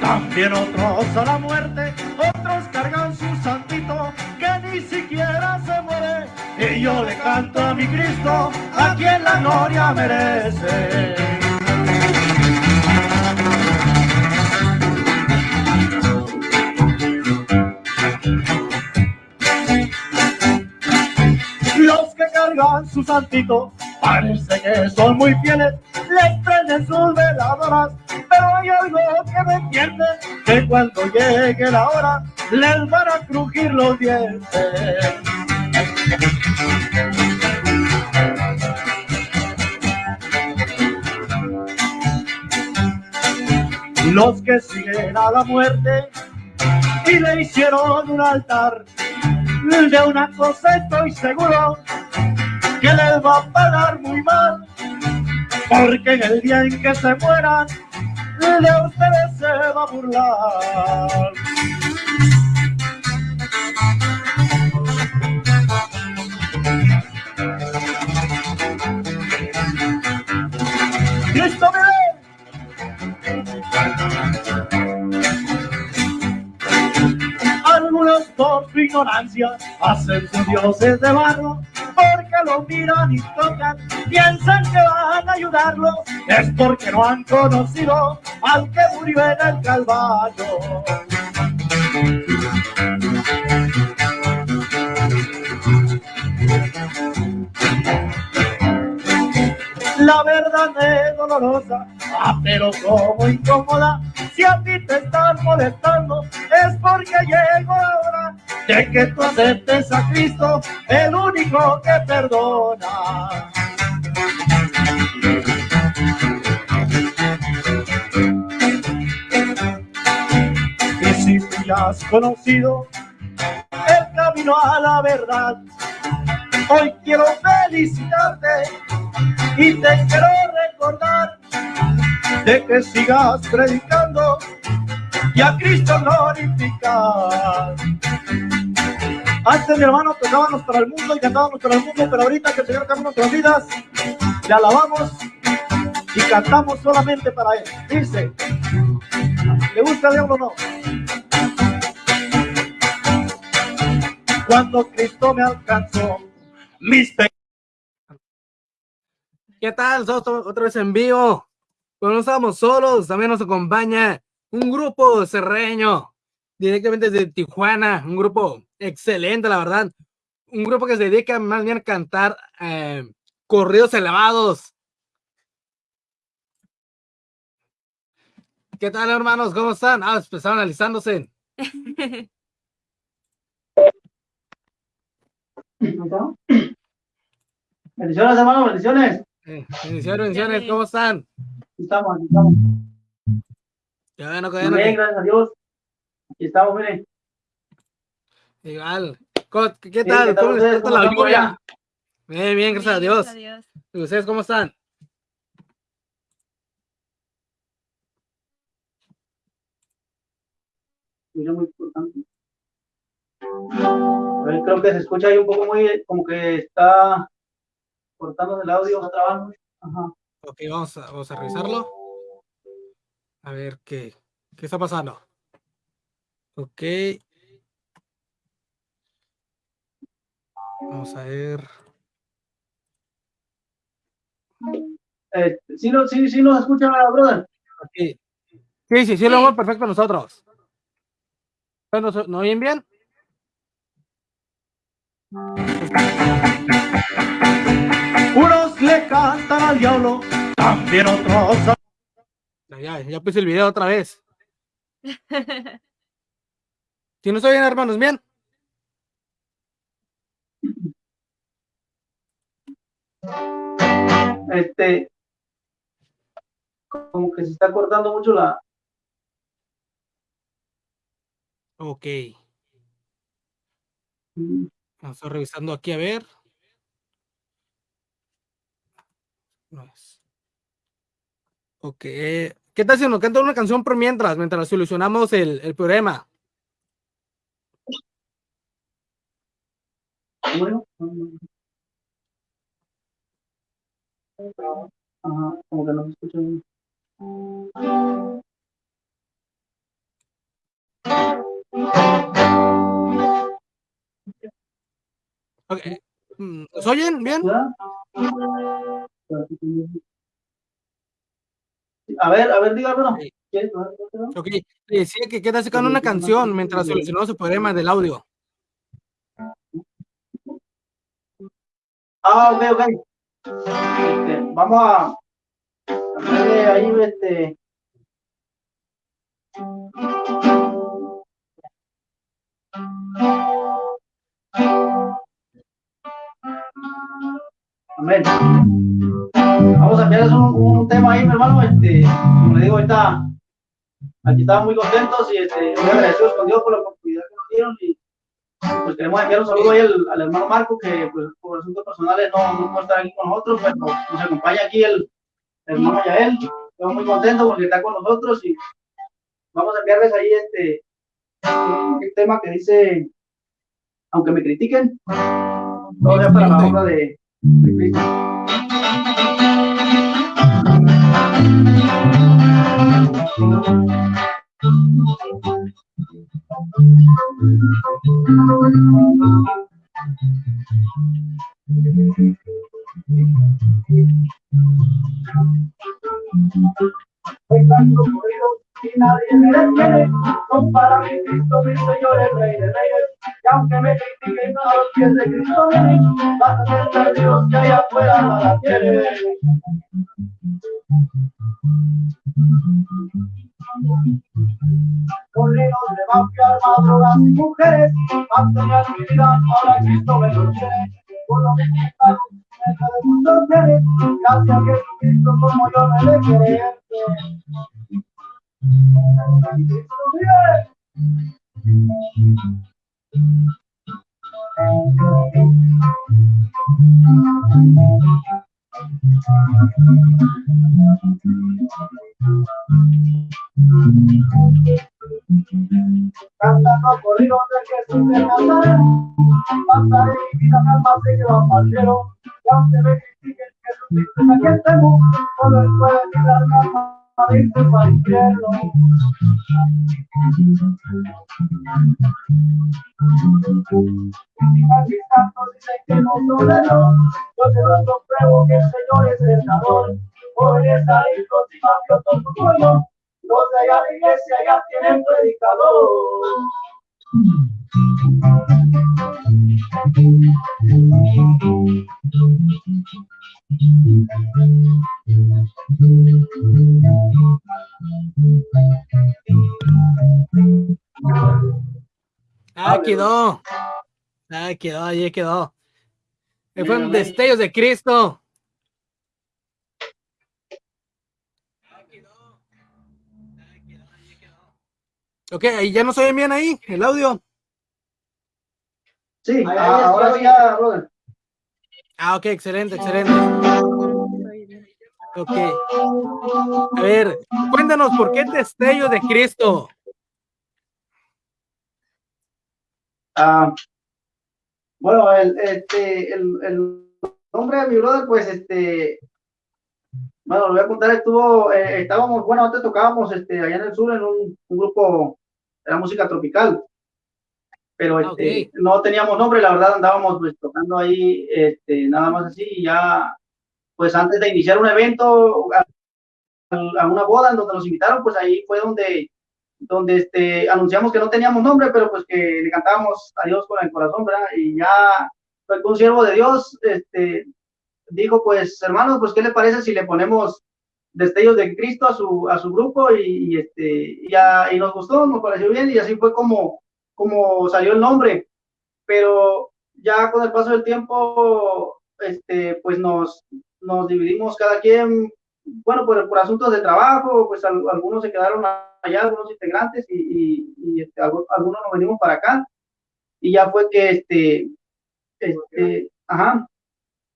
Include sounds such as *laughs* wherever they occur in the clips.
también otros a la muerte, otros cargan su santito que ni siquiera se muere. Y yo le canto a mi Cristo, a quien la gloria merece. Los que cargan su santito parece que son muy fieles, les prenden sus veladoras, que cuando llegue la hora les van a crujir los dientes. Los que siguen a la muerte y le hicieron un altar, de una cosa estoy seguro, que les va a pagar muy mal, porque en el día en que se mueran, de ustedes se va a burlar. Cristo vive. Algunos por su ignorancia hacen sus dioses de barro, porque lo miran y tocan, piensan que van a ayudarlo, es porque no han conocido al que murió en el Calvario. La verdad es dolorosa, ah, pero como incómoda. Si a ti te están molestando, es porque llegó la hora de que tú aceptes a Cristo, el único que perdona. Y si tú ya has conocido el camino a la verdad, hoy quiero felicitarte y te quiero recordar de que sigas predicando y a Cristo glorificar. Antes, mi hermano, tocábamos para el mundo y cantábamos para el mundo, pero ahorita que el Señor cambia nuestras vidas, le alabamos y cantamos solamente para Él. Dice, ¿le gusta el diablo o no? Cuando Cristo me alcanzó, mis ¿Qué tal? Otra vez en vivo. Pero no estamos solos, también nos acompaña un grupo serreño, directamente desde Tijuana, un grupo excelente, la verdad. Un grupo que se dedica más bien a cantar eh, corridos elevados. ¿Qué tal, hermanos? ¿Cómo están? Ah, empezaron analizándose. Bendiciones, hermano, bendiciones. Eh, bendiciones, bendiciones, ¿cómo están? Estamos, estamos. Ya bueno, que Muy bueno, bien, gracias a Dios. Aquí estamos, miren. Igual. ¿Cómo- ¿Qué Sí, tal? ¿qué tal ¿Cómo les la lluvia? Bien, bien, gracias a Dios. Adiós. ¿Y ustedes cómo están? Mira, muy importante. A ver, creo que se escucha ahí un poco muy, como que está cortándose el audio. Está trabajando. Ajá. Ok, vamos a, vamos a revisarlo. A ver qué, qué está pasando. Ok. Vamos a ver. Eh, sí, no, sí, sí nos escucha, brother. aquí. Sí, sí, sí, lo vemos perfecto nosotros. ¿Nos, ¿no oyen bien? Unos le cantan al diablo, también otros a Ya, ya, puse el video otra vez. *laughs* Si no oyen, hermanos, bien. Este, como que se está cortando mucho la. Ok. Vamos a revisando aquí a ver. No es. Ok. ¿Qué tal si nos cantan una canción por mientras, mientras solucionamos el, problema? Bueno, se bien. Okay. Mm, ¿Nos oyen bien? A ver, a ver, dígamelo. Ok, decía que queda sacando una canción mientras solucionó su problema del audio. Ah, ok, ok. Este, vamos a ponerle ahí este. Amén. Vamos a enviarles un, un, tema ahí, mi hermano. Este, como le digo, ahorita aquí estamos muy contentos y este, muy agradecidos con Dios por la oportunidad que nos dieron. Y pues queremos enviar un saludo ahí al, al hermano Marco, que pues, por asuntos personales no, no puede estar aquí con nosotros, pero nos acompaña aquí el, el hermano Yael. Estamos muy contentos porque está con nosotros y vamos a enviarles ahí este un, tema que dice, aunque me critiquen, todo sea para la obra de, de Cristo. Nadie me detiene, son para mí Cristo, mi Señor, el Rey de Reyes. Aunque me critiquen a los pies de Cristo vas a ser perdidos que allá afuera nada tienen. Corridos de mafia, drogas y mujeres, mantener mi vida, ahora Cristo me lo. Por lo que está de muchos seres, gracias a Jesucristo como yo me le creer. Cristo vive. Cantando corridos de Jesús de Nazaret, pasaré mi vida jamás se quedó al cielo. Y aunque me critiquen, Jesucristo es a quien temo, solo él puede librarme al no tolero, yo te lo compruebo que el Señor es el dador. Jóvenes adictos y mafiosos su pueblo, los de allá de iglesia ya tienen predicador. Ah, quedó. Ah, quedó, ahí quedó. Eh, Fueron destellos de Cristo. Ok, ahí ya nos oyen bien ahí, el audio. Sí, ah, ahora sí ya, brother. Ah, ok, excelente, excelente. Ok. A ver, cuéntanos, ¿por qué destello de Cristo? Ah, bueno, el, este, el, el nombre de mi brother, pues, este, bueno, lo voy a contar, estuvo, eh, estábamos, bueno, antes tocábamos, este, allá en el sur en un, un grupo de la música tropical, pero este, okay. no teníamos nombre, la verdad andábamos pues tocando ahí, este, nada más así, y ya, pues antes de iniciar un evento, a, a una boda en donde nos invitaron, pues ahí fue donde donde este, anunciamos que no teníamos nombre, pero pues que le cantábamos a Dios con el corazón, ¿verdad? Y ya pues, un siervo de Dios este, dijo, pues hermanos, pues ¿qué le parece si le ponemos destellos de Cristo a su, a su grupo? Y, y este, y, a, y, nos gustó, nos pareció bien, y así fue como, como salió el nombre. Pero ya con el paso del tiempo, este, pues nos, nos dividimos cada quien, bueno, por, por asuntos de trabajo, pues al, algunos se quedaron allá, algunos integrantes, y, y, y este, algunos nos venimos para acá. Y ya fue que, este, este, ajá,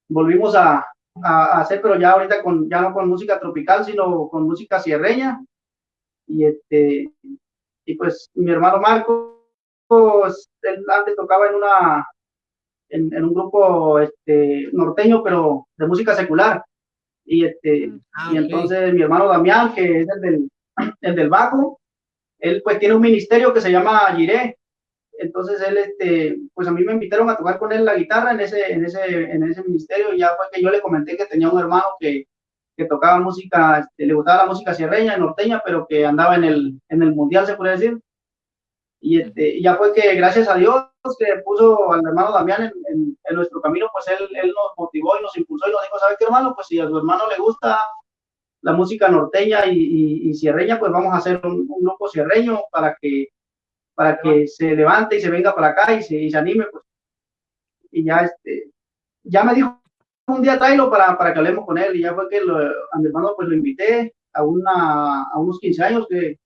volvimos a, a, hacer, pero ya ahorita con, ya no con música tropical, sino con música sierreña. Y este, y pues mi hermano Marco, él antes tocaba en una, en, en, un grupo este, norteño, pero de música secular. Y este, Ah, y ok. entonces mi hermano Damián, que es el del, *clears throat* el del bajo, él pues tiene un ministerio que se llama Giré. Entonces él, este, pues a mí me invitaron a tocar con él la guitarra en ese, en ese, en ese ministerio y ya fue que yo le comenté que tenía un hermano que, que tocaba música, este, le gustaba la música sierreña, norteña, pero que andaba en el, en el mundial, se puede decir. Y este, ya fue que gracias a Dios que puso al hermano Damián en, en, nuestro camino, pues él, él, nos motivó y nos impulsó y nos dijo, ¿sabe qué hermano? Pues si a su hermano le gusta la música norteña y, y, sierreña, pues vamos a hacer un, un, grupo sierreño para que, para que se levante y se venga para acá y se, y se anime. Pues. Y ya, este, ya me dijo un día tráelo para, para que hablemos con él y ya fue que lo, hermano pues lo invité a, una, a unos 15 años que,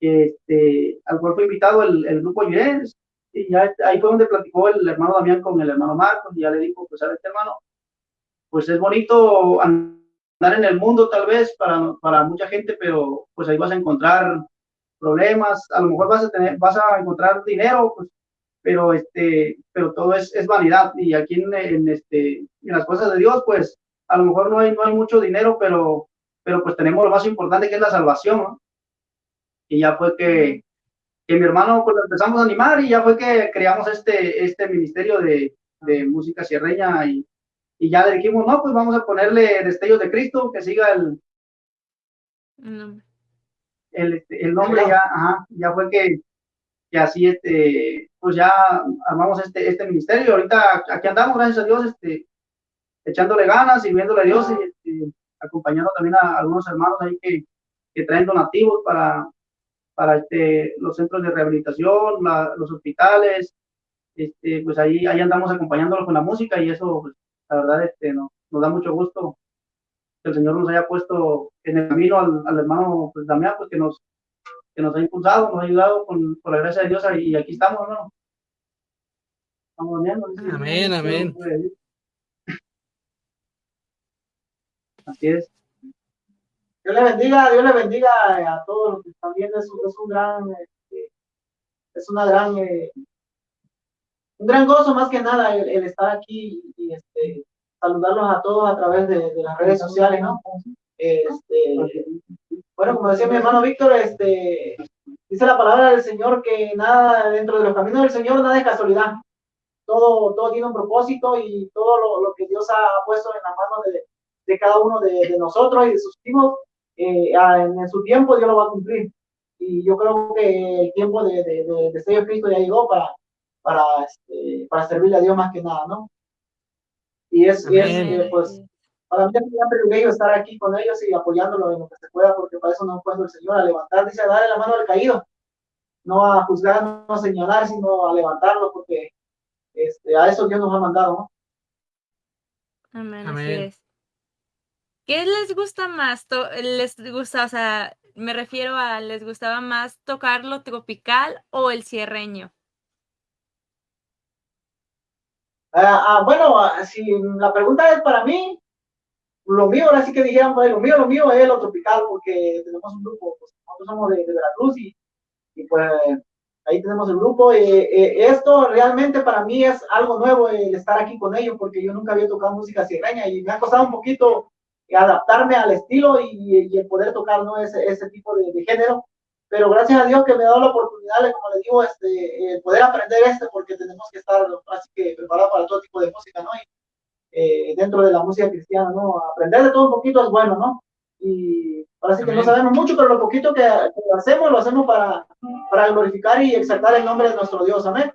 este, al cual fue invitado el, el grupo Yures y ya ahí fue donde platicó el hermano Damián con el hermano Marcos y ya le dijo, pues sabes hermano, pues es bonito andar en el mundo tal vez para, para mucha gente, pero pues ahí vas a encontrar problemas, a lo mejor vas a tener, vas a encontrar dinero, pues, pero este, pero todo es, es vanidad y aquí en, en, este, en las cosas de Dios, pues a lo mejor no hay, no hay mucho dinero, pero, pero pues tenemos lo más importante que es la salvación, ¿no? Y ya fue que, que mi hermano pues lo empezamos a animar y ya fue que creamos este, este ministerio de, de música sierreña y, y, ya le dijimos, no, pues vamos a ponerle Destellos de Cristo, que siga el, el, este, el, nombre, ya, ajá, ya fue que, que, así, este, pues ya armamos este, este ministerio. Ahorita aquí andamos, gracias a Dios, este, echándole ganas, sirviéndole a Dios y este, acompañando también a algunos hermanos ahí que, que traen donativos para, para este, los centros de rehabilitación, la, los hospitales, este, pues ahí, ahí andamos acompañándolos con la música y eso, pues, la verdad, este, no, nos da mucho gusto que el Señor nos haya puesto en el camino al, al hermano pues, Damián, pues que nos, que nos ha impulsado, nos ha ayudado con, por la gracia de Dios y aquí estamos, hermano. Estamos viendo, amén, amén. Así es. Dios le bendiga, Dios le bendiga a todos los que están viendo. Es, es un gran, este, es una gran, eh, un gran gozo más que nada el, el estar aquí y este, saludarlos a todos a través de, de las redes sociales, ¿no? Este, bueno, como decía mi hermano Víctor, este, dice la palabra del Señor que nada dentro de los caminos del Señor nada es casualidad. Todo, todo tiene un propósito y todo lo, lo que Dios ha puesto en la mano de, de cada uno de, de, nosotros y de sus hijos, eh, en su tiempo Dios lo va a cumplir. Y yo creo que el tiempo de, de, de, de Señor Cristo ya llegó para, para, este, para servirle a Dios más que nada, ¿no? Y es, y es eh, pues, para mí es un gran privilegio estar aquí con ellos y apoyándolos en lo que se pueda, porque para eso nos ha puesto el Señor, a levantar, dice, a darle la mano al caído, no a juzgar, no a señalar, sino a levantarlo, porque este, a eso Dios nos ha mandado, ¿no? Amén, Amén. Así es. ¿Qué les gusta más? ¿Les gusta, o sea, me refiero a, ¿les gustaba más tocar lo tropical o el cierreño? Ah, ah, bueno, si la pregunta es para mí, lo mío, ahora sí que dijeran, pues, lo mío, lo mío es lo tropical, porque tenemos un grupo, pues, nosotros somos de, de Veracruz y, y, pues ahí tenemos el grupo. Eh, eh, esto realmente para mí es algo nuevo el estar aquí con ellos, porque yo nunca había tocado música sierreña y me ha costado un poquito adaptarme al estilo y, y el poder tocar ¿no? ese, ese tipo de, de, género. Pero gracias a Dios que me ha dado la oportunidad, como le digo, este, eh, poder aprender este, porque tenemos que estar así que preparados para todo tipo de música, ¿no? Y, eh, dentro de la música cristiana, ¿no? Aprender de todo un poquito es bueno, ¿no? Y parece que no sabemos mucho, pero lo poquito que, que hacemos, lo hacemos para, para glorificar y exaltar el nombre de nuestro Dios, amén.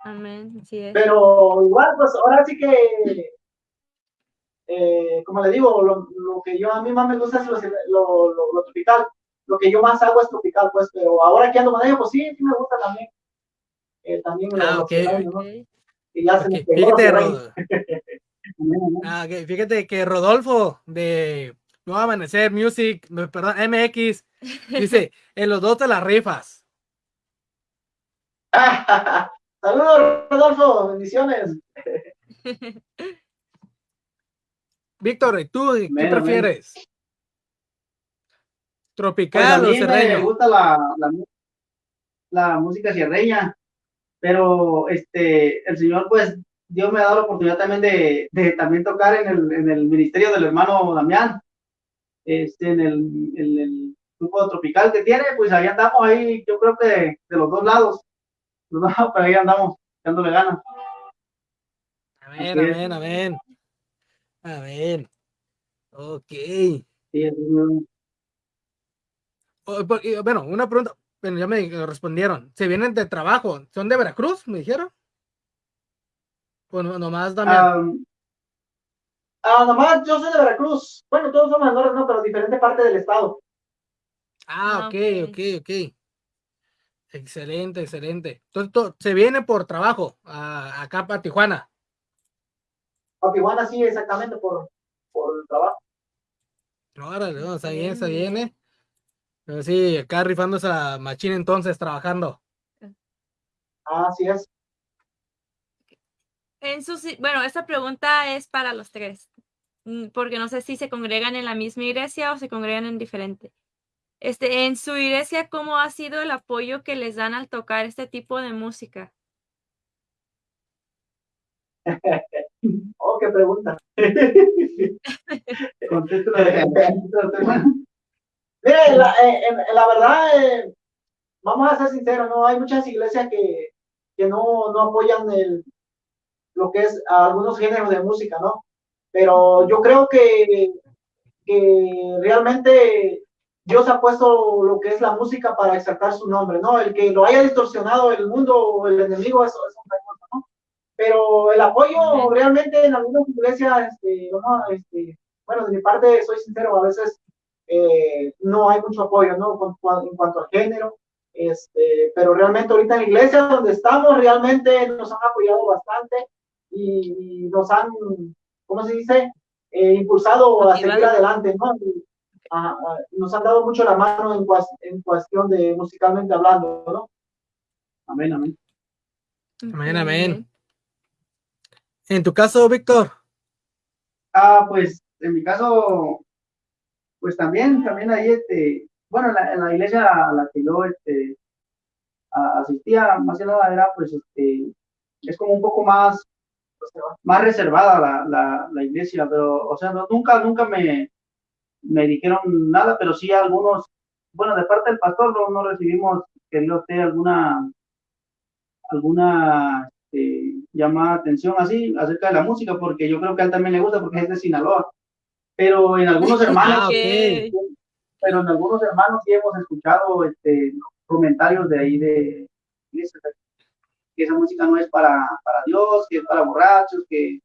Amén, sí es. Pero igual, pues ahora sí que eh, como le digo, lo, lo, que yo a mí más me gusta es lo, lo, lo, lo, tropical. Lo que yo más hago es tropical, pues, pero ahora que ando con ellos, pues sí, sí me gusta también. Eh, también ah, okay. Años, ¿no? Y ya okay. se me Fíjate, Rod... *laughs* ah, okay. Fíjate que Rodolfo de Nuevo Amanecer Music, perdón, MX, dice, *laughs* en los dos te las rifas. *laughs* Saludos, Rodolfo, bendiciones. Víctor, ¿y tú qué prefieres? Men. ¿Tropical pues o serreño? Me gusta la, la, la, música sierreña, pero este, el Señor, pues, Dios me ha dado la oportunidad también de, de también tocar en el, en el ministerio del hermano Damián, este, en, el, el, grupo tropical que tiene, pues ahí andamos ahí, yo creo que de, los dos lados, pero ahí andamos, dándole ganas. Amén, amén, amén. Amén. Ok. Sí, bueno, una pregunta, bueno, ya me respondieron. ¿Se vienen de trabajo? ¿Son de Veracruz, me dijeron? Bueno, nomás también. ah, nomás yo soy de Veracruz. Bueno, todos somos menores, no, pero diferente parte del estado. Ah, ah ok, ok, ok. Excelente, excelente. Entonces, se viene por trabajo a, acá para Tijuana. A Tijuana, sí, exactamente, por, por el trabajo. Órale, no, está bien, está bien, ¿eh? Pero sí, acá rifándose la machina entonces, trabajando. Ah, así es. En su, bueno, esta pregunta es para los tres, mm, porque no sé si se congregan en la misma iglesia o se congregan en diferente. Este, en su iglesia, ¿cómo ha sido el apoyo que les dan al tocar este tipo de música? *laughs* oh, qué pregunta. *laughs* *laughs* Mire, la, eh, la verdad, eh, vamos a ser sinceros, no hay muchas iglesias que, que no, no apoyan el, lo que es algunos géneros de música, ¿no? Pero yo creo que, que realmente Dios ha puesto lo que es la música para exaltar su nombre, ¿no? El que lo haya distorsionado el mundo o el enemigo, eso es ¿no? Pero el apoyo realmente en algunas iglesias, este, este, bueno, de mi parte soy sincero, a veces eh, no hay mucho apoyo, ¿no? en cuanto al género, este, pero realmente ahorita en la iglesia donde estamos, realmente nos han apoyado bastante y, nos han, ¿cómo se dice? Eh, impulsado a seguir adelante, ¿no? nos han dado mucho la mano en, en cuestión de musicalmente hablando, ¿no? Amén, amén. Amén, amén. En tu caso, Víctor. Ah, pues en mi caso, pues también, también ahí, este, bueno, en la, iglesia a la que yo este, asistía, más que nada era, pues, este, es como un poco más, más reservada la, la, la iglesia, pero, o sea, nunca, nunca me, me dijeron nada, pero sí algunos, bueno, de parte del pastor no, no recibimos, querido usted, alguna, alguna este, llamada atención así acerca de la música, porque yo creo que a él también le gusta porque es de Sinaloa pero en algunos *laughs* hermanos, pero en algunos hermanos sí hemos escuchado este, comentarios de ahí de que esa música no es para, para Dios, que es para borrachos, que,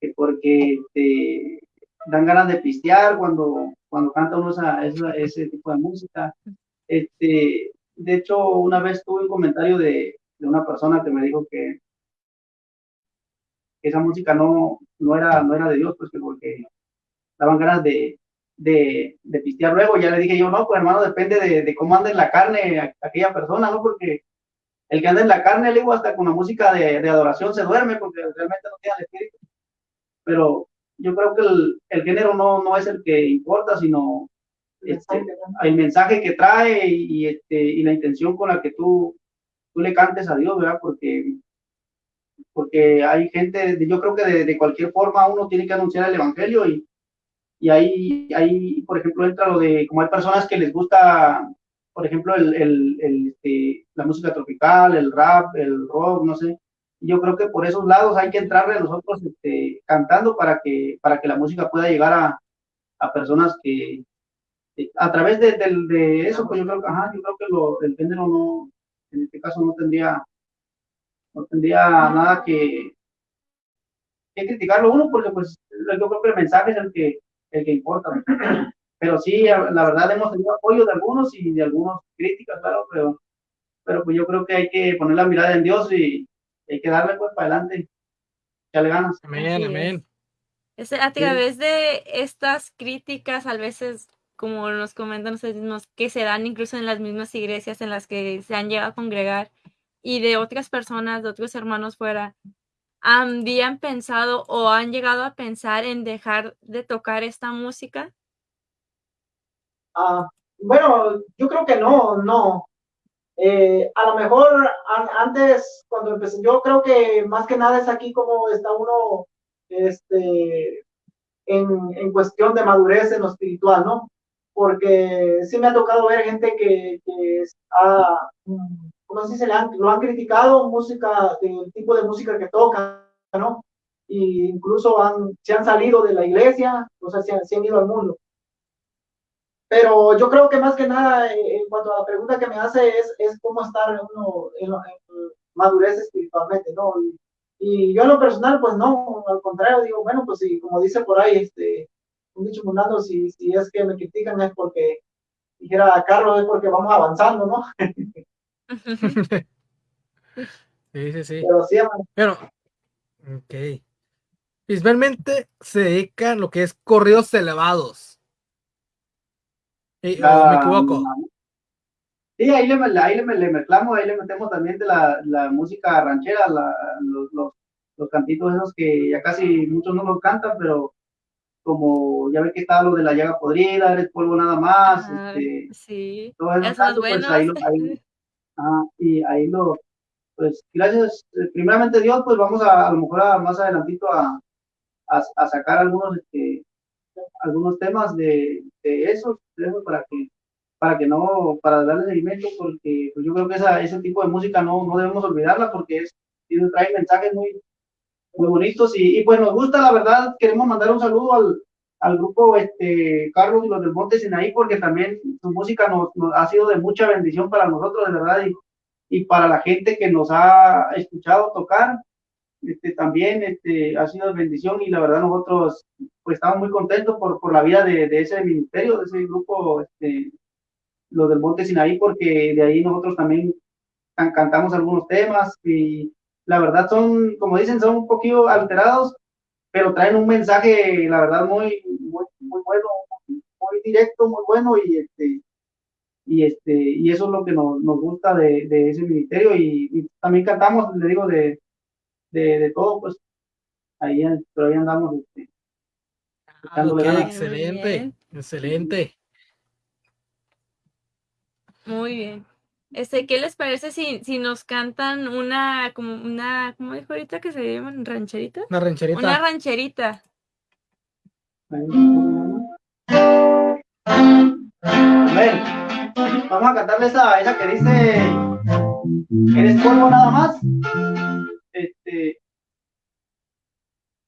que porque este, dan ganas de pistear cuando, cuando canta uno esa, ese tipo de música. Este, de hecho, una vez tuve un comentario de, de una persona que me dijo que esa música no, no, era, no era de Dios, pues que porque daban ganas de, de, de, pistear luego. Ya le dije yo, no, pues hermano, depende de, de cómo anda en la carne aquella persona, ¿no? Porque el que anda en la carne, le digo, hasta con la música de, de adoración se duerme porque realmente no tiene el espíritu. Pero yo creo que el, el género no, no es el que importa, sino este, el mensaje que trae y, este, y la intención con la que tú, tú le cantes a Dios, ¿verdad? Porque, porque hay gente, yo creo que de, de cualquier forma uno tiene que anunciar el Evangelio y, y ahí, ahí, por ejemplo, entra lo de, como hay personas que les gusta, por ejemplo, el, el, el este, la música tropical, el rap, el rock, no sé. Yo creo que por esos lados hay que entrarle nosotros este, cantando para que, para que la música pueda llegar a, a personas que, a través de, de, eso, pues yo creo, ajá, yo creo que lo, el género no, en este caso no tendría, no tendría nada que, que criticarlo uno, porque pues yo creo que el mensaje es el que, el que importa. Pero sí, la verdad hemos tenido apoyo de algunos y de algunos críticas, claro, pero, pero pues yo creo que hay que poner la mirada en Dios y hay que darle pues para adelante. Ya le ganas. Amén, amén. a través de estas críticas, a veces, como nos comentan ustedes mismos, que se dan incluso en las mismas iglesias en las que se han llegado a congregar y de otras personas, de otros hermanos fuera, ¿habían pensado o han llegado a pensar en dejar de tocar esta música? Ah, bueno, yo creo que no, no. Eh, a lo mejor antes, cuando empecé, yo creo que más que nada es aquí como está uno este, en, en cuestión de madurez en lo espiritual, ¿no? porque sí me ha tocado ver gente que, que ha, ¿cómo se dice? lo han criticado, música, del tipo de música que toca, ¿no? Y incluso han, se han salido de la iglesia, o sea, se han, se han ido al mundo. Pero yo creo que más que nada, eh, en cuanto a la pregunta que me hace, es, es cómo estar uno en, madurez espiritualmente, ¿no? Y, yo en lo personal, pues no, al contrario, digo, bueno, pues sí, como dice por ahí, este, un dicho mundano, si, si es que me critican es porque, dijera Carlos, es porque vamos avanzando, ¿no? *laughs* *laughs* sí, sí, sí. Pero sí, Pero, ok. Principalmente se dedica a lo que es corridos elevados. ¿Me equivoco? Sí, ahí le, ahí le, le, mezclamos, ahí le metemos también de la, la música ranchera, la, los, los, los, cantitos esos que ya casi muchos no los cantan, pero como ya ve que está lo de la llaga podrida, eres polvo nada más, ah, este, sí, todo eso cantos, pues ahí, lo, ahí, ah, y ahí lo, pues gracias, eh, primeramente Dios, pues vamos a, a lo mejor a, más adelantito a, a, a sacar algunos, este, algunos temas de, de esos, de esos para que para que no, para darle seguimiento, porque pues yo creo que esa, ese tipo de música no, no debemos olvidarla porque es, trae mensajes muy, muy bonitos y, y, pues nos gusta, la verdad, queremos mandar un saludo al, al grupo este, Carlos y los del Monte Sinaí porque también su música nos, nos, ha sido de mucha bendición para nosotros, de verdad, y, y para la gente que nos ha escuchado tocar. Este, también este, ha sido de bendición y la verdad nosotros pues estamos muy contentos por, por la vida de, de ese ministerio, de ese grupo este, los del Monte Sinaí, porque de ahí nosotros también cantamos algunos temas y la verdad son, como dicen, son un poquito alterados, pero traen un mensaje, la verdad, muy, muy directo, muy bueno y este y este y eso es lo que nos, nos gusta de, de, ese ministerio y, también cantamos, le digo, de, de, de todo, pues ahí, pero ahí andamos. Este, ah, excelente, excelente. Muy bien. Este, ¿qué les parece si, si nos cantan una, como una, ¿cómo dijo ahorita que se llaman? ¿Rancherita? Una rancherita. Una rancherita. Ver, vamos a cantarle esa, esa que dice, ¿eres polvo nada más? Este,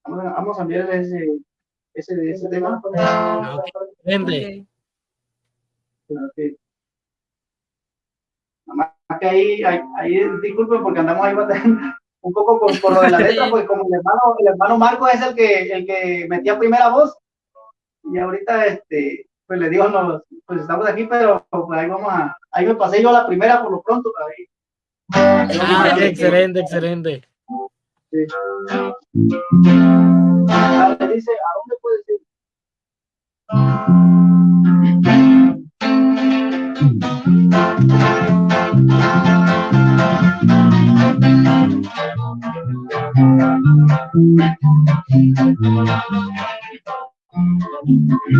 vamos a, vamos a enviarle ese, ese, ese tema. Okay. Okay que ahí, ahí, ahí disculpen porque andamos ahí *laughs* un poco por, por, lo de la letra, *laughs* porque como el hermano, el hermano Marco es el que, el que metía primera voz, y ahorita este, pues le digo, no, pues estamos aquí, pero pues ahí vamos a, ahí me pasé yo la primera por lo pronto. Ah, excelente, excelente. Sí. Ah, dice, ¿a dónde puedes ir? ¿A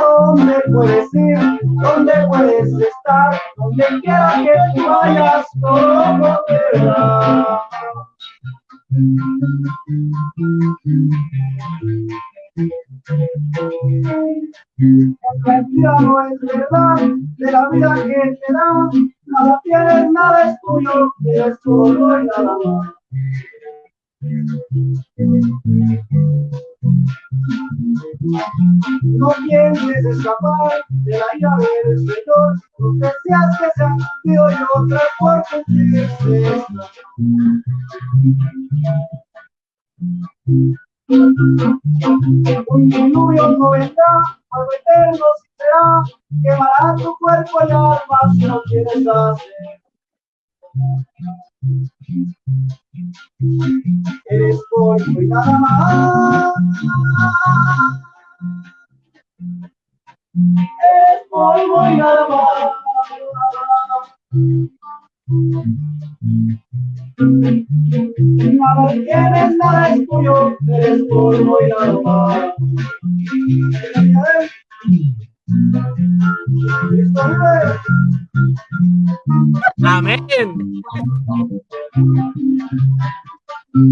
dónde puedes ir? ¿Dónde puedes estar? Donde quiera que tú vayas, todo te. La no es verdad, de la vida que te da, nada tienes, nada es tuyo, es solo y nada. No pienses escapar de la ira del Señor, no deseas que sea Dios y otra por cumplirse. Un diluvio no vendrá, algo eterno si será, quemará tu cuerpo y alma si no quieres hacer. Eres polvo y nada más. Eres polvo y nada más. Nada tienes, nada es tuyo, eres polvo y nada más. Amén. No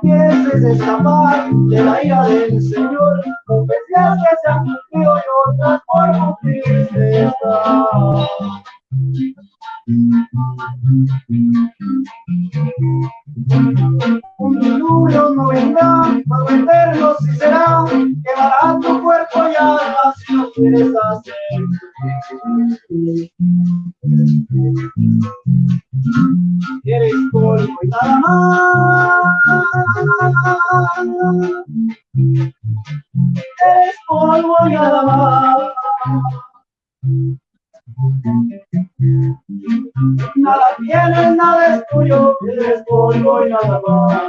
pienses escapar de la ira del Señor, profecías que se han cumplido y otras por cumplirse. Un diluvio no vendrá, fuego eterno sí será, quemará tu cuerpo y alma si lo quieres hacer. Eres polvo y nada más. Eres polvo y nada más. Nada tienes, nada es tuyo, eres polvo y nada más.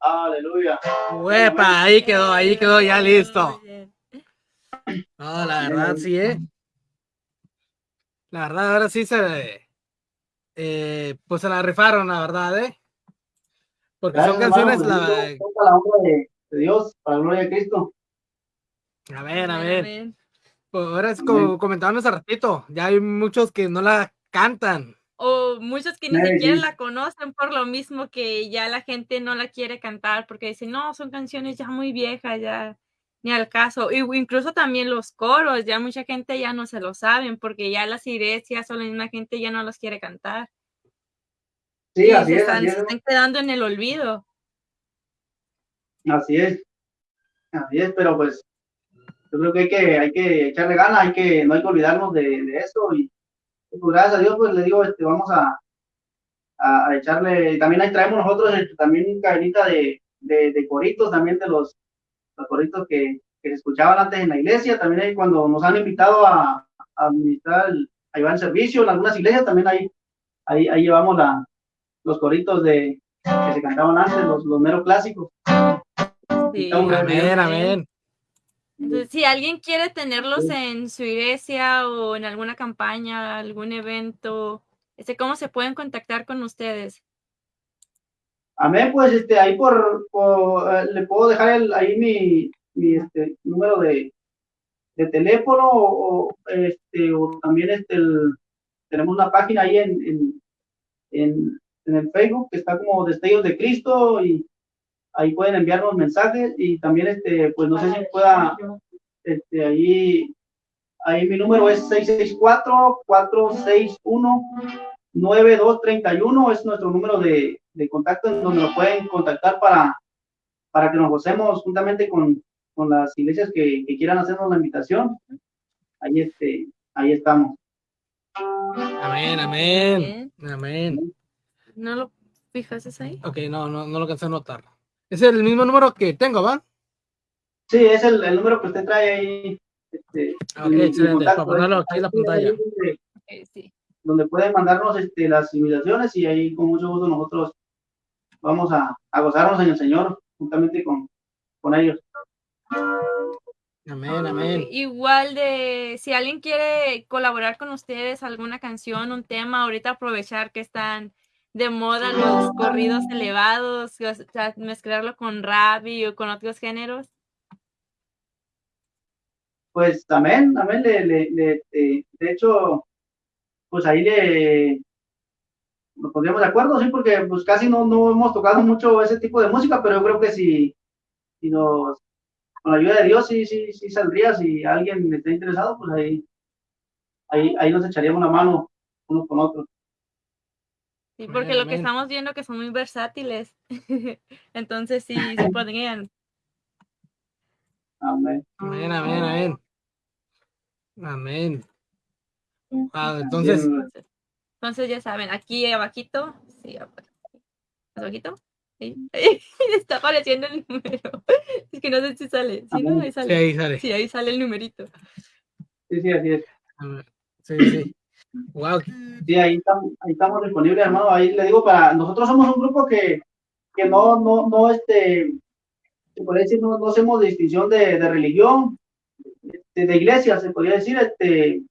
Aleluya. Huepa, ahí quedó, ahí quedó ya listo. No, la verdad sí, ¿eh? La verdad, ahora sí se... eh, pues se la rifaron, la verdad, ¿eh? Porque son canciones... hermano, La... bendito sea la honra de, de Dios, para la gloria de Cristo. A ver, a ver. amén. Pues ahora es como comentábamos hace ratito, ya hay muchos que no la cantan. O muchos que ni siquiera la conocen por lo mismo que ya la gente no la quiere cantar porque dicen, no, son canciones ya muy viejas, ya ni al caso. Y incluso también los coros, ya mucha gente ya no se lo saben porque ya las iglesias o la misma gente ya no los quiere cantar. Sí, Y así se, es, están, así se es. están quedando en el olvido. Así es. Así es, pero pues yo creo que hay que, hay que echarle ganas, hay que, no hay que olvidarnos de, de eso y pues, gracias a Dios pues le digo, este, vamos a, a, a echarle, también ahí traemos nosotros este, también cadenita de, de, de coritos, también de los, los coritos que, que se escuchaban antes en la iglesia, también ahí cuando nos han invitado a, a administrar, el- a llevar el servicio en algunas iglesias, también ahí, ahí, ahí llevamos la, los coritos de, que se cantaban antes, los, los meros clásicos. Sí, Amén, Amén, amén. Entonces, si alguien quiere tenerlos en su iglesia o en alguna campaña, algún evento, este, ¿cómo se pueden contactar con ustedes? Amén, pues este, ahí por, eh, le puedo dejar el, ahí mi, mi este, número de, de teléfono o, este, o también este, tenemos una página ahí en, en, en, en el Facebook que está como Destellos de Cristo y ahí pueden enviarnos mensajes y también este, pues no sé si pueda, este, ahí, ahí mi número es 664-461-9231, es nuestro número de, de contacto en donde nos pueden contactar para, para que nos gocemos juntamente con, con las iglesias que, que quieran hacernos la invitación. Ahí, este, ahí estamos. Amén, amén. Amén. ¿No lo fijaste ahí? Ok, no, no, no lo alcancé a notar. Es el mismo número que tengo, ¿va? Sí, es el, el número que usted trae ahí. Este, Ok, excelente, contacto, para ponerlo ahí- aquí en la pantalla. sí. Donde pueden mandarnos este, las invitaciones y ahí con mucho gusto nosotros vamos a, a gozarnos en el Señor juntamente con, con ellos. Amén, amén. Igual de, si alguien quiere colaborar con ustedes, alguna canción, un tema, ahorita aprovechar que están de moda los corridos elevados, o sea, mezclarlo con rap y o con otros géneros. Pues amén, amén, le, le- le- eh, de hecho, pues ahí le nos pondríamos de acuerdo, sí, porque pues casi no, no hemos tocado mucho ese tipo de música, pero yo creo que si, si nos, con la ayuda de Dios, sí, sí, sí saldría, si alguien está interesado, pues ahí, ahí, ahí nos echaríamos una mano unos con otros. Sí, porque lo que estamos viendo que son muy versátiles. *laughs* Entonces sí, sí podrían. Amén. Amén, amén, amén. Amén. Ah, entonces, Entonces ya saben, aquí abajito, sí, ab- abajito, sí, *laughs* está apareciendo el número. *laughs* Es que no sé si sale, sí, no, ahí sí, sale. ahí sale. Sí, ahí sale el numerito. sí, sí, así es. Sí, sí. Wow. Sí, ahí estamos, ahí estamos disponibles, hermano. Ahí le digo, para nosotros somos un grupo que, que no, no, no, este, se podría decir, no, no hacemos distinción de, de religión, de, de, iglesia, se podría decir, este,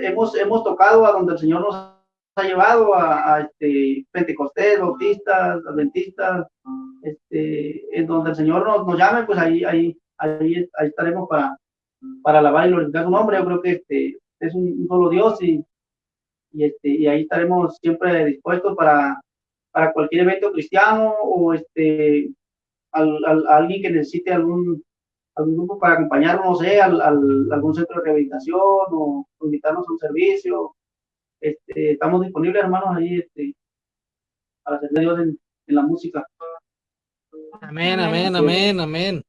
hemos, hemos tocado a donde el Señor nos ha llevado a, a este, Pentecostés, Bautistas, Adventistas, este, en donde el Señor nos, nos llame, pues ahí, ahí, ahí, ahí estaremos para, para alabar y glorificar su nombre. Yo creo que este, es un, solo Dios y, y, este, y ahí estaremos siempre dispuestos para, para cualquier evento cristiano o este, al, al, alguien que necesite algún, algún grupo para acompañarnos, no sé, al, algún centro de rehabilitación o, invitarnos a un servicio. Este, estamos disponibles, hermanos, ahí este, para servir a Dios en, en, la música. Amén, amén, amén, amén.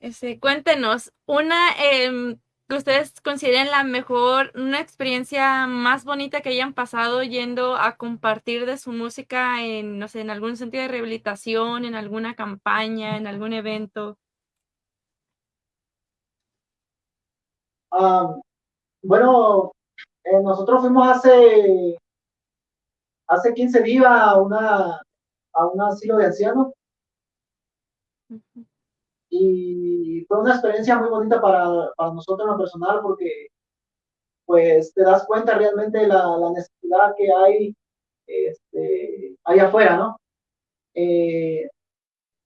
Este, cuéntenos, una eh, que ustedes consideren la mejor, una experiencia más bonita que hayan pasado yendo a compartir de su música en, no sé, en algún sentido de rehabilitación, en alguna campaña, en algún evento? Bueno, eh, nosotros fuimos hace, hace 15 días a, una, a un asilo de ancianos y fue una experiencia muy bonita para, para nosotros en lo personal porque pues te das cuenta realmente de la, la necesidad que hay este, ahí afuera, ¿no? Eh,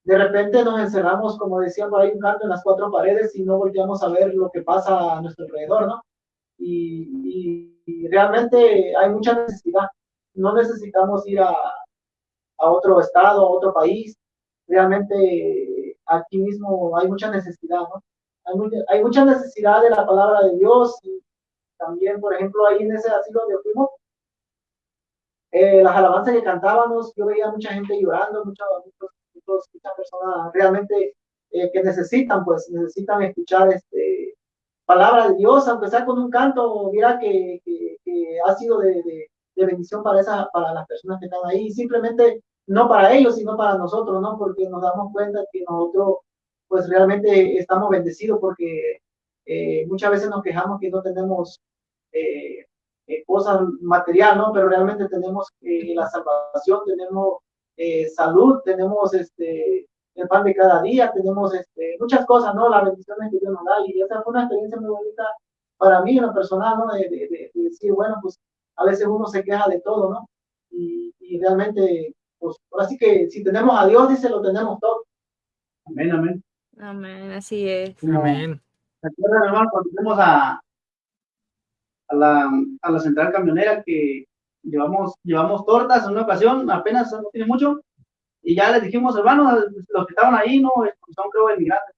de repente nos encerramos, como decía por ahí un canto, en las cuatro paredes y no volteamos a ver lo que pasa a nuestro alrededor, ¿no? Y, y, realmente hay mucha necesidad. No necesitamos ir a, a otro estado, a otro país. Realmente aquí mismo hay mucha necesidad, ¿no? Hay, mucha necesidad de la palabra de Dios y también, por ejemplo, ahí en ese asilo de fuimos, eh, las alabanzas que cantábamos, yo veía mucha gente llorando, muchas, muchas personas realmente eh, que necesitan, pues necesitan escuchar este, palabra de Dios, sea con un canto, mira que, que, ha sido de, de, de, bendición para, esa, para las personas que están ahí, simplemente no para ellos, sino para nosotros, ¿no? Porque nos damos cuenta que nosotros, pues realmente estamos bendecidos porque eh, muchas veces nos quejamos que no tenemos eh, eh, cosas material, ¿no? Pero realmente tenemos la salvación, tenemos salud, tenemos este, el pan de cada día, tenemos este, muchas cosas, ¿no? Las bendiciones que Dios nos da. Y esa fue una experiencia muy bonita para mí, en lo personal, ¿no? De, de, de decir, bueno, pues a veces uno se queja de todo, ¿no? Y, y realmente pues ahora sí que si tenemos a Dios, dice, lo tenemos todo. Amén, amén. Amén, así es. Amén. Recuerda, hermano, cuando fuimos a, a, la, a la central camionera que llevamos, llevamos tortas en una ocasión, apenas no tiene mucho, y ya les dijimos, hermanos, los que estaban ahí, no, son creo emigrantes,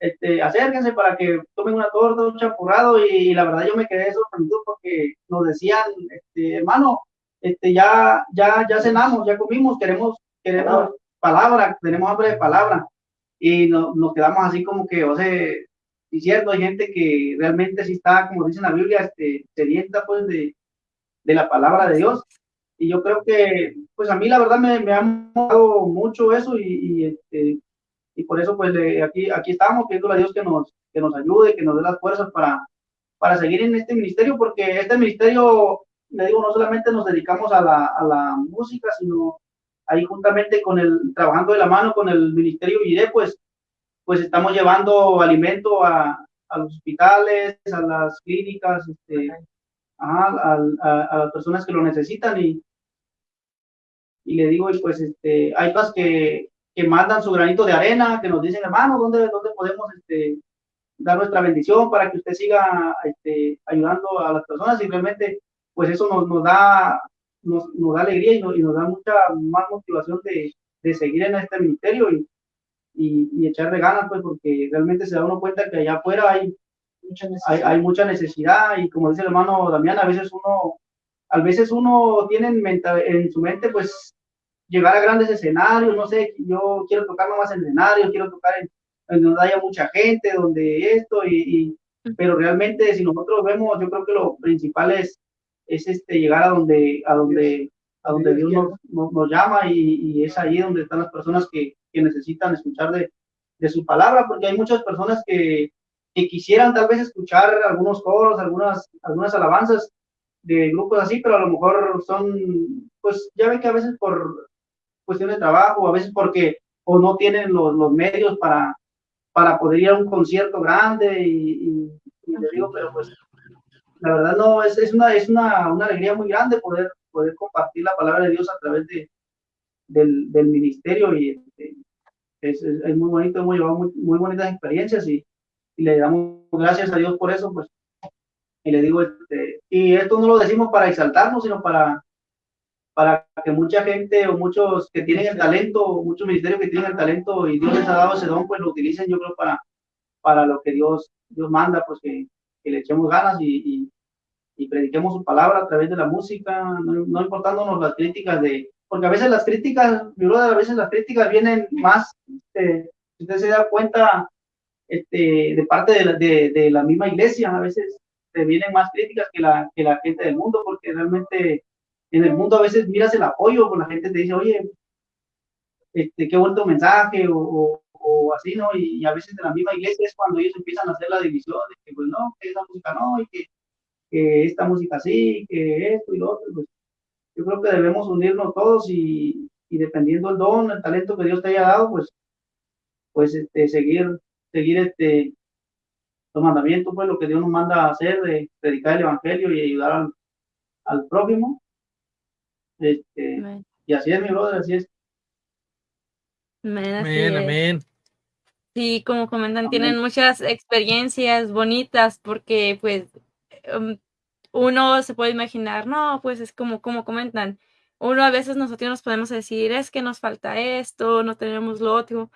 este, acérquense para que tomen una torta, un champurrado, y, la verdad yo me quedé sorprendido porque nos decían, este, hermano, este, ya, ya, ya cenamos, ya comimos, queremos, queremos palabra, tenemos hambre de palabra. Y no, nos quedamos así como que, o sea, y cierto, hay gente que realmente sí está, como dice la Biblia, este, sedienta pues de, de la palabra de Dios. Y yo creo que, pues a mí la verdad me, me ha dado mucho eso y, y, este, por eso pues aquí, aquí estamos pidiendo a Dios que nos, que nos ayude, que nos dé las fuerzas para, para seguir en este ministerio, porque este ministerio le digo, no solamente nos dedicamos a la, a la música, sino ahí juntamente con el, trabajando de la mano con el Ministerio IDE, pues, pues estamos llevando alimento a, a los hospitales, a las clínicas, este, a, a, las personas que lo necesitan y, y le digo, pues este, hay cosas que, que mandan su granito de arena, que nos dicen, hermano, ¿dónde, dónde podemos este, dar nuestra bendición para que usted siga este, ayudando a las personas? Simplemente pues eso nos, nos da, nos, nos, da alegría y nos, y nos, da mucha más motivación de, de seguir en este ministerio y, y, y, echarle ganas, pues porque realmente se da uno cuenta que allá afuera hay mucha hay, hay, mucha necesidad y como dice el hermano Damián, a veces uno, a veces uno tiene en, en su mente, pues llegar a grandes escenarios, no sé, yo quiero tocar más en escenarios, quiero tocar en, en, donde haya mucha gente, donde esto, y, y, pero realmente si nosotros vemos, yo creo que lo principal es es este, llegar a donde, a donde, a donde Dios nos, nos, llama y, y, es ahí donde están las personas que, que necesitan escuchar de, de, su palabra, porque hay muchas personas que, que, quisieran tal vez escuchar algunos coros, algunas, algunas alabanzas de grupos así, pero a lo mejor son, pues ya ven que a veces por, cuestión de trabajo, a veces porque o no tienen los, los medios para, para poder ir a un concierto grande y, y, le digo, pero pues la verdad no, es, es, una, es una, una, alegría muy grande poder, poder compartir la palabra de Dios a través de, del, del ministerio y este, es, es, muy bonito, hemos llevado muy, muy bonitas experiencias y, y, le damos gracias a Dios por eso, pues, y le digo, este, y esto no lo decimos para exaltarnos, sino para, para que mucha gente o muchos que tienen el talento, muchos ministerios que tienen el talento y Dios les ha dado ese don, pues lo utilicen yo creo para, para lo que Dios, Dios manda, pues que, que le echemos ganas y, y, y, prediquemos su palabra a través de la música, no, no importándonos las críticas de, porque a veces las críticas, mi brother, a veces las críticas vienen más, este, si usted se da cuenta, este, de parte de la, de, de la misma iglesia, a veces te vienen más críticas que la, que la gente del mundo, porque realmente en el mundo a veces miras el apoyo, con la gente te dice, oye, este, qué bonito mensaje, o, o, así, ¿no? Y, y, a veces en la misma iglesia es cuando ellos empiezan a hacer la división, de que pues no, que esa música no, y que, que esta música sí, que esto y lo otro, pues yo creo que debemos unirnos todos y, y, dependiendo el don, el talento que Dios te haya dado, pues, pues este, seguir, seguir este, los mandamientos, pues lo que Dios nos manda a hacer, de predicar el evangelio y ayudar al, al prójimo. Este, y así es, mi brother, así es. Amén, amén, amén. Sí, como comentan, amén. tienen muchas experiencias bonitas porque pues um, uno se puede imaginar, no, pues es como, como comentan, uno a veces nosotros nos podemos decir, es que nos falta esto, no tenemos lo otro,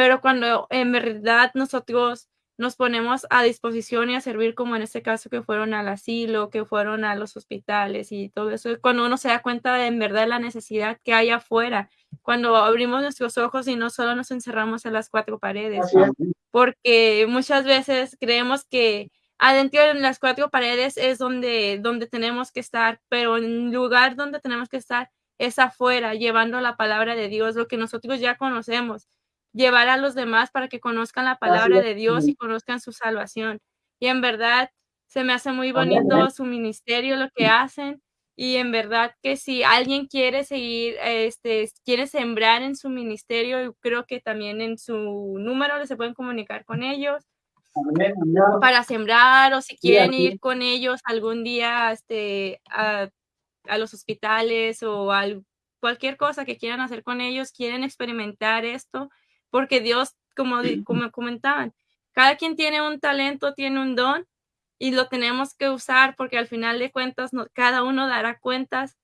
pero cuando en verdad nosotros nos ponemos a disposición y a servir, como en este caso que fueron al asilo, que fueron a los hospitales y todo eso, cuando uno se da cuenta de en verdad la necesidad que hay afuera, cuando abrimos nuestros ojos y no solo nos encerramos en las cuatro paredes, porque muchas veces creemos que adentro en las cuatro paredes es donde, donde tenemos que estar, pero en lugar donde tenemos que estar es afuera, llevando la palabra de Dios, lo que nosotros ya conocemos, llevar a los demás para que conozcan la palabra de Dios y conozcan su salvación. Y en verdad se me hace muy bonito su ministerio, lo que hacen. Y en verdad que si alguien quiere seguir, este, quiere sembrar en su ministerio, creo que también en su número se pueden comunicar con ellos para sembrar o si quieren ir con ellos algún día este, a, a los hospitales o a cualquier cosa que quieran hacer con ellos, quieren experimentar esto, porque Dios, como, *clears throat* como comentaban, cada quien tiene un talento, tiene un don y lo tenemos que usar porque al final de cuentas no, cada uno dará cuentas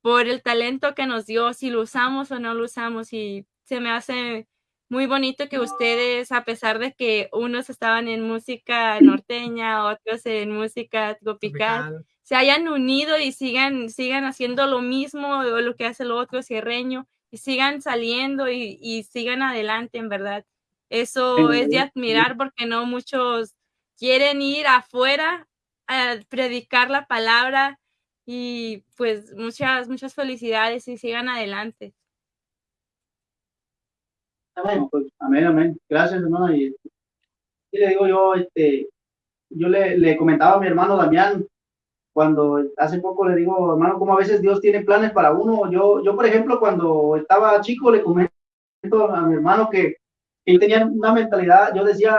por el talento que nos dio, si lo usamos o no lo usamos y se me hace muy bonito que ustedes, a pesar de que unos estaban en música norteña, otros en música tropical, se hayan unido y sigan, sigan haciendo lo mismo o lo que hace el otro cierreño y sigan saliendo y, y sigan adelante, en verdad. Eso es de admirar porque no muchos quieren ir afuera a predicar la palabra y pues muchas, muchas felicidades y sigan adelante. Amén, pues, amén, amén. Gracias, hermano. Y, y, le digo yo, este, yo le, le, comentaba a mi hermano Damián, cuando hace poco le digo, hermano, como a veces Dios tiene planes para uno. Yo, yo por ejemplo, cuando estaba chico, le comento a mi hermano que, que yo tenía una mentalidad, yo decía,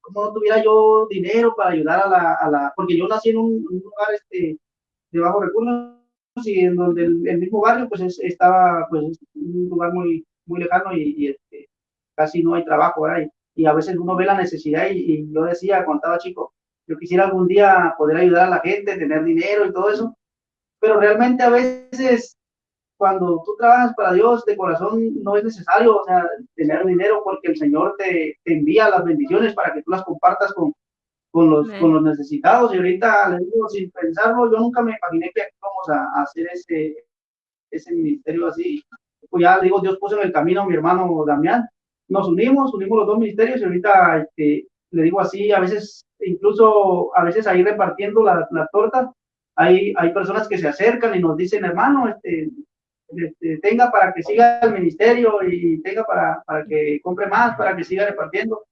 como no tuviera yo dinero para ayudar a la, a la porque yo nací en un, un lugar este, de bajos recursos y en donde el, el mismo barrio pues es, estaba pues un lugar muy muy lejano y, y este, casi no hay trabajo ahí. Y a veces uno ve la necesidad y, y, yo decía cuando estaba chico, yo quisiera algún día poder ayudar a la gente, tener dinero y todo eso, pero realmente a veces cuando tú trabajas para Dios de corazón no es necesario o sea, tener dinero porque el Señor te, te envía las bendiciones para que tú las compartas con, con, los, con los necesitados. Y ahorita les digo, sin pensarlo, yo nunca me imaginé que vamos a, a hacer ese, ese ministerio así pues ya digo, Dios puso en el camino a mi hermano Damián. Nos unimos, unimos los dos ministerios y ahorita este, le digo así, a veces, incluso a veces ahí repartiendo la, la torta, hay, hay personas que se acercan y nos dicen, hermano, este, este, tenga para que siga el ministerio y tenga para, para que compre más, para que siga repartiendo.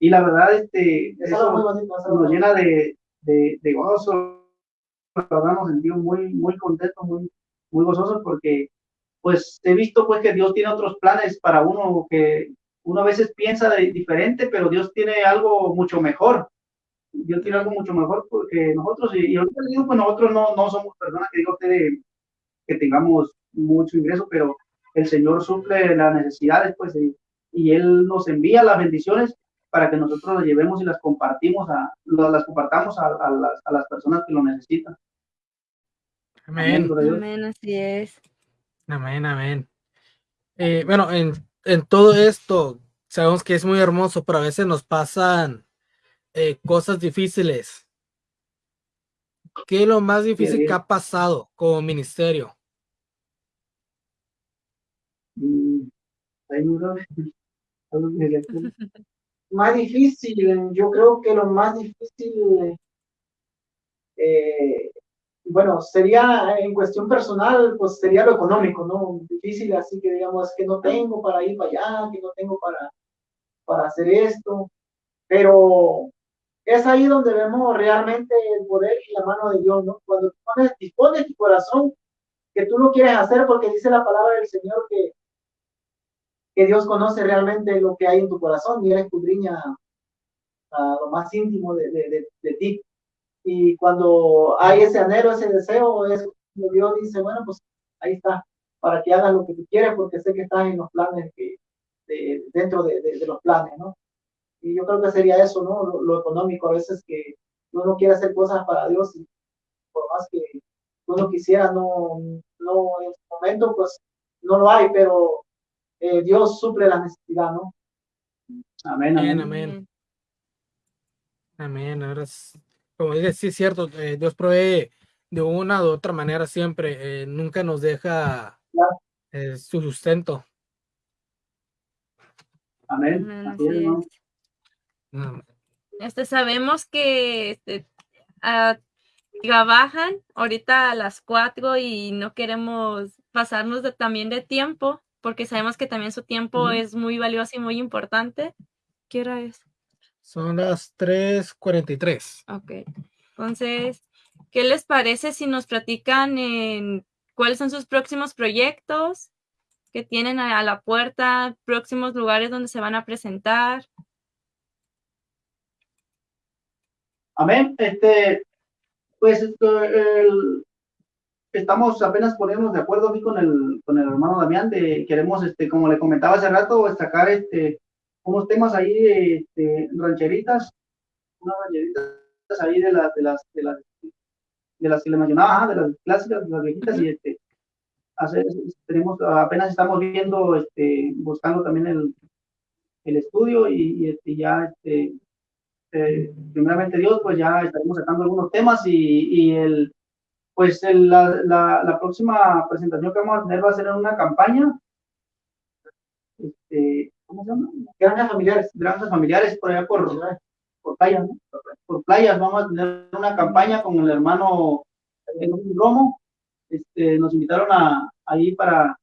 Y la verdad, este, eso, nos llena de, de, de gozo. La verdad nos sentimos muy, muy contentos, muy, muy gozosos porque pues he visto pues que Dios tiene otros planes para uno que uno a veces piensa de diferente, pero Dios tiene algo mucho mejor. Dios tiene algo mucho mejor porque nosotros, y, ahorita digo, pues nosotros no, no somos personas que digo usted que tengamos mucho ingreso, pero el Señor suple las necesidades, pues, y, Él nos envía las bendiciones para que nosotros las llevemos y las compartimos a, las compartamos a, las, a las personas que lo necesitan. Amén. Amén, así es. Amén, amén. Eh, bueno, en, en, todo esto sabemos que es muy hermoso, pero a veces nos pasan eh, cosas difíciles. ¿Qué es lo más difícil que ha pasado como ministerio? Mm, más difícil, yo creo que lo más difícil eh, bueno, sería en cuestión personal, pues sería lo económico, ¿no? Difícil, así que digamos que no tengo para ir para allá, que no tengo para, para hacer esto, pero es ahí donde vemos realmente el poder y la mano de Dios, ¿no? Cuando pones, dispones tu corazón que tú lo quieres hacer porque dice la palabra del Señor que, que Dios conoce realmente lo que hay en tu corazón y Él escudriña a lo más íntimo de, de, de ti. Y cuando hay ese anhelo, ese deseo, es Dios dice, bueno, pues ahí está, para que hagas lo que tú quieres, porque sé que estás en los planes, que, dentro de, los planes, ¿no? Y yo creo que sería eso, ¿no? Lo, económico, a veces que uno quiere hacer cosas para Dios y por más que uno quisiera, no, no en su momento, pues no lo hay, pero eh, Dios suple la necesidad, ¿no? Amén, amén. Amén. Amén. Ahora como dices, sí es cierto, eh, Dios provee de una u otra manera siempre, eh, nunca nos deja eh, su sustento. Amén. Este, sabemos que este, ah, trabajan ahorita a las cuatro y no queremos pasarnos de, también de tiempo, porque sabemos que también su tiempo es muy valioso y muy importante. ¿Qué hora es? Son las 3:43. Ok. Entonces, ¿qué les parece si nos platican en cuáles son sus próximos proyectos que tienen a, la puerta, próximos lugares donde se van a presentar? Amén. Este, pues estamos apenas poniéndonos de acuerdo aquí con el, con el hermano Damián de queremos, este, como le comentaba hace rato, sacar este unos temas ahí de este, rancheritas, unas rancheritas ahí de las, de las, de las, de las que le mencionaba, de las clásicas, de las viejitas, y este, hacer, tenemos, apenas estamos viendo, este, buscando también el, el estudio y, este, ya, este, eh, primeramente Dios, pues ya estaremos sacando algunos temas y, y el, pues el, la, la, la, próxima presentación que vamos a tener va a ser en una campaña, este, ¿cómo se llama? Granjas familiares, granjas familiares por allá por, por playas, por playas. Vamos a tener una campaña con el hermano Romo. Este, nos invitaron a, ahí para,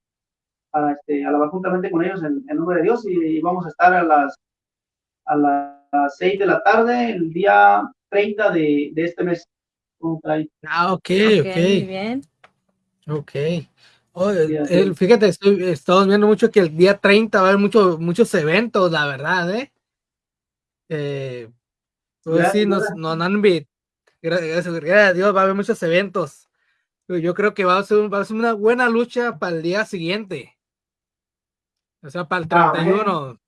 para este, alabar juntamente con ellos en, nombre de Dios y, vamos a estar a las a las 6 de la tarde el día 30 de, de este mes. Ah, ok, ok. Muy bien. Ok. Oh, fíjate, estamos viendo mucho que el día 30 va a haber mucho, muchos eventos, la verdad, ¿eh? eh pues sí, nos, nos han gracias, a Dios, va a haber muchos eventos. Yo creo que va a ser, va a ser una buena lucha para el día siguiente. O sea, para el 31.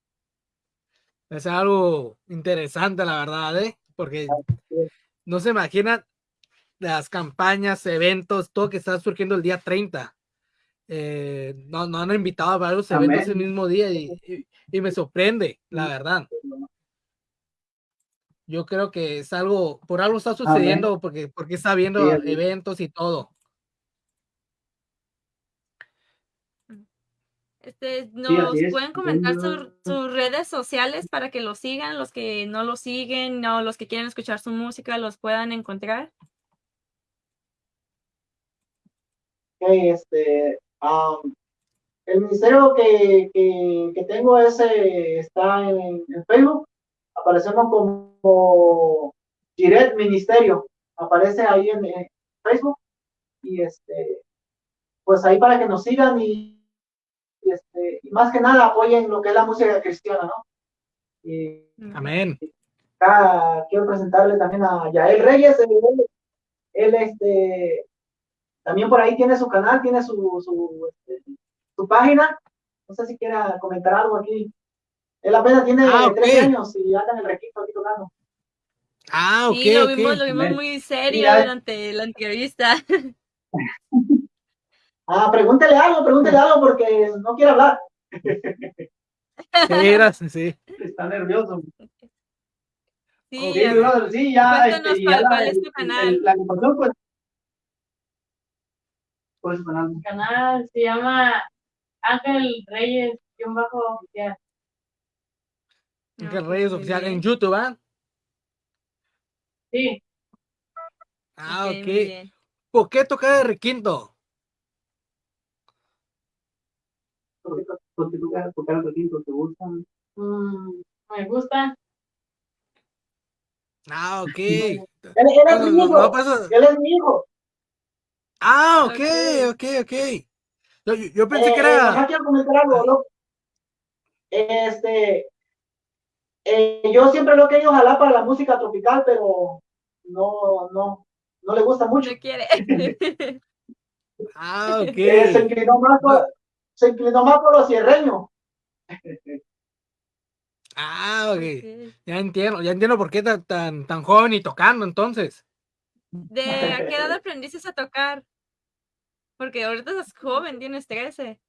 Es algo interesante, la verdad, ¿eh? Porque no se imaginan las campañas, eventos, todo que está surgiendo el día 30. Eh, no, no han invitado a varios eventos el mismo día y, me sorprende, la verdad. Yo creo que es algo, por algo está sucediendo, porque, porque está viendo eventos y todo. Este, ¿Nos pueden comentar sus redes sociales para que lo sigan, los que no lo siguen o los que quieren escuchar su música los puedan encontrar? este, el ministerio que, que, tengo ese está en, Facebook. Aparecemos como Direct Ministerio. Aparece ahí en, Facebook. Y este, pues ahí para que nos sigan y, más que nada apoyen lo que es la música cristiana, ¿no? Amén. quiero presentarle también a Yael Reyes, él, este, también por ahí tiene su canal, tiene su, su, este, su página, no sé si quiera comentar algo aquí. Él apenas tiene ah, tres años y anda en el requisito aquí tocando. Ah, ok. Sí, lo vimos, lo vimos muy serio durante la entrevista. *laughs* Ah, pregúntele algo, pregúntele algo porque no quiere hablar. Sí, sí. Está nervioso. Sí, sí ya. Cuéntanos cuál, cuál es tu canal. la ocupación, pues. ¿Cuál es tu canal? Mi canal se llama Ángel Reyes, guion bajo oficial. Ángel Reyes oficial en YouTube, ¿ah? Sí. Ah, ok. ¿Por qué tocar de requinto? ¿Por qué tocar de requinto? ¿Te gusta? Mm, me gusta. Ah, ok. *laughs* Él, es mi hijo. él es mi hijo. Ah, ok, ok, ok. Yo, yo pensé eh, que era. Eh, quiero comentar algo, ¿no? Este, eh, yo siempre lo he querido jalar para la música tropical, pero no, no, no le gusta mucho. No quiere. *laughs* ah, ok. Eh, se, inclinó más por, se inclinó más por los cierreños. *laughs* Ah, ok. Ya entiendo, ya entiendo por qué tan, tan, tan joven y tocando entonces. ¿De a qué edad aprendiste a tocar? Porque ahorita estás joven, tienes 13.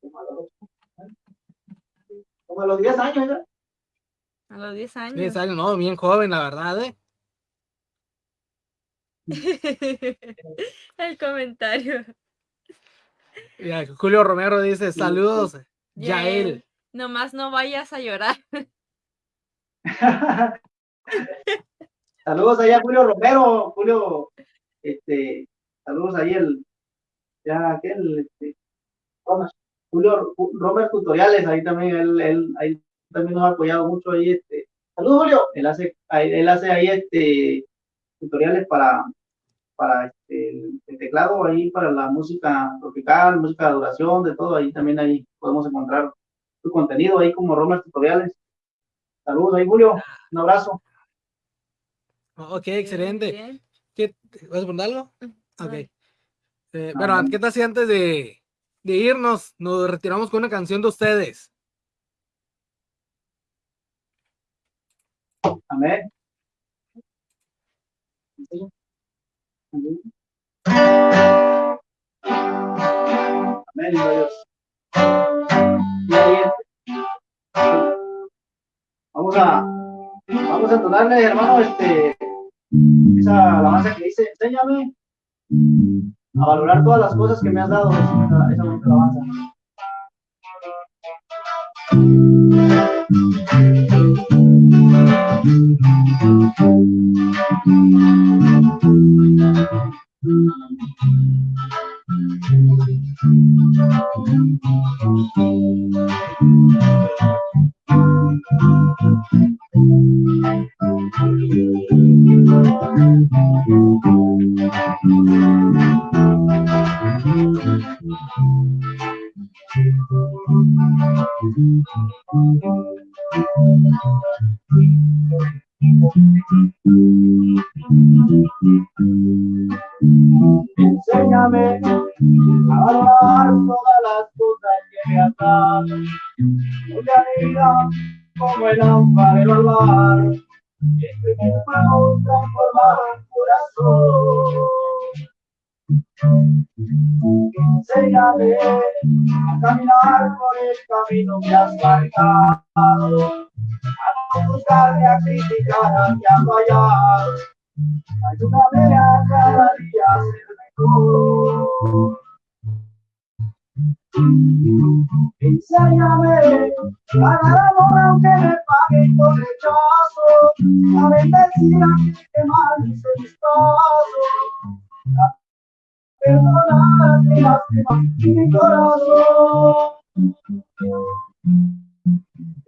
Como a los 10 años, ¿verdad? A los 10 años. 10 años, no, bien joven, la verdad, ¿eh? *laughs* El comentario. Julio Romero dice, saludos, Yael. Nomás no vayas a llorar. *laughs* saludos allá Julio Romero, Julio, este, saludos ahí el, ya aquel, este, Julio Romero Tutoriales, ahí también, él, él, ahí también nos ha apoyado mucho ahí, este, saludos Julio, él hace, él hace ahí, este, tutoriales para, para este, el, teclado, ahí para la música tropical, música de duración, de todo, ahí también ahí podemos encontrar tu contenido ahí como Romer Tutoriales. Saludos ahí, Julio. Un abrazo. Ok, excelente. ¿Qué, ¿Vas a poner algo? Ok. Eh, bueno, ¿qué tal si antes de, de irnos nos retiramos con una canción de ustedes? Amén. Amén, Dios. Vamos a, vamos a entonarle, hermano, este, esa alabanza que dice, enséñame a valorar todas las cosas que me has dado. Esa, esa alabanza. Enséñame caminar por el camino que has marcado, a no buscarme, a criticar, a fallar. Ayúdame a cada día a ser mejor. Enséñame a dar amor aunque me paguen con rechazo, a bendecir a quien que mal mis pasos, mi corazón.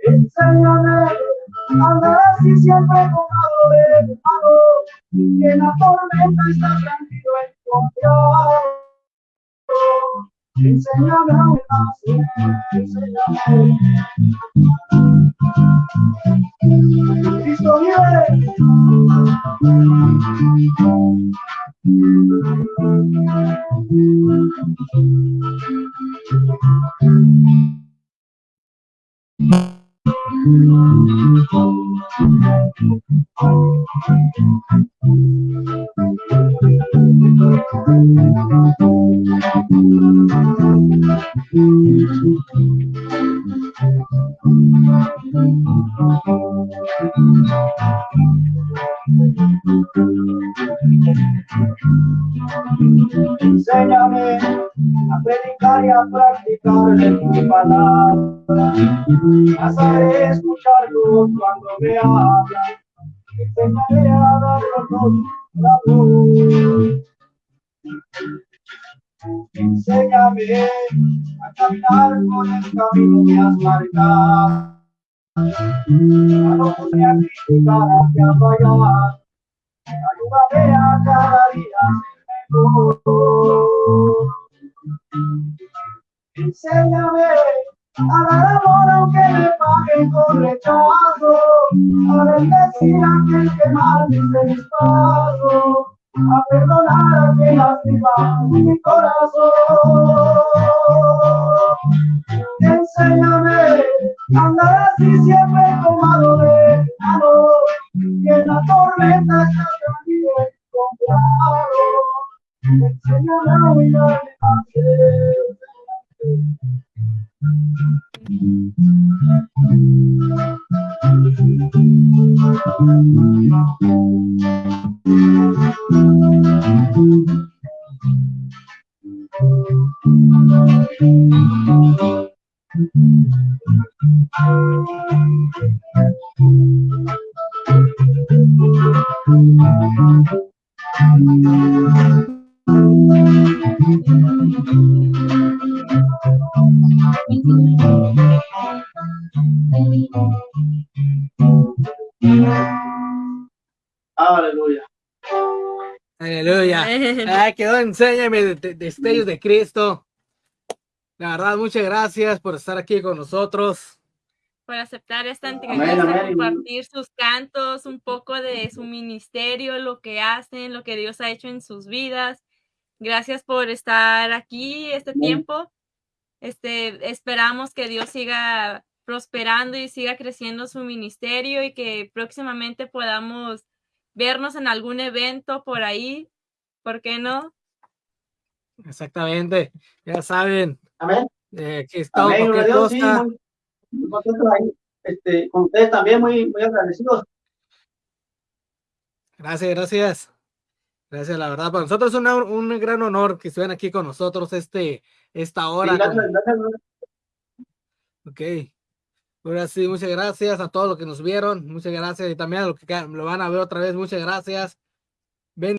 Enséñame a andar así siempre tomado de tu mano, que en la tormenta está tranquilo en confiar. Enséñame a nacer, enséñame. Enséñame palabra. A saber escucharlo cuando me hablan. Enséñame a dar los la voz. Enséñame a caminar con el camino que has marcado. A no poder criticar hacia fallar. Ayúdame a cada día ser mejor. Enséñame a dar amor aunque me paguen con rechazo, a bendecir a aquel que mal dice mis a perdonar a quien lastima mi corazón. Enséñame a andar así siempre tomado de mano, que en la tormenta está tranquilo y confiado. Enséñame a mirar hacia Quedó, enséñame de, de- destellos de Cristo. La verdad, muchas gracias por estar aquí con nosotros. por aceptar esta entrevista, compartir sus cantos, un poco de su ministerio, lo que hacen, lo que Dios ha hecho en sus vidas. Gracias por estar aquí este Amén. tiempo. Este, esperamos que Dios siga prosperando y siga creciendo su ministerio y que próximamente podamos vernos en algún evento por ahí. ¿Por qué no? Exactamente. Ya saben, Amén. eh, aquí estamos. Amén. gloria a cualquier Dios, sí, muy, muy ahí. Este, con ustedes también muy, muy agradecidos. Gracias, gracias. Gracias, la verdad. Para nosotros es una- un gran honor que estén aquí con nosotros este, esta Sí, hora. gracias, con- gracias, Ok. Ahora sí, muchas gracias a todos los que nos vieron. Muchas gracias. Y también a los que lo van a ver otra vez. Muchas gracias. Ven.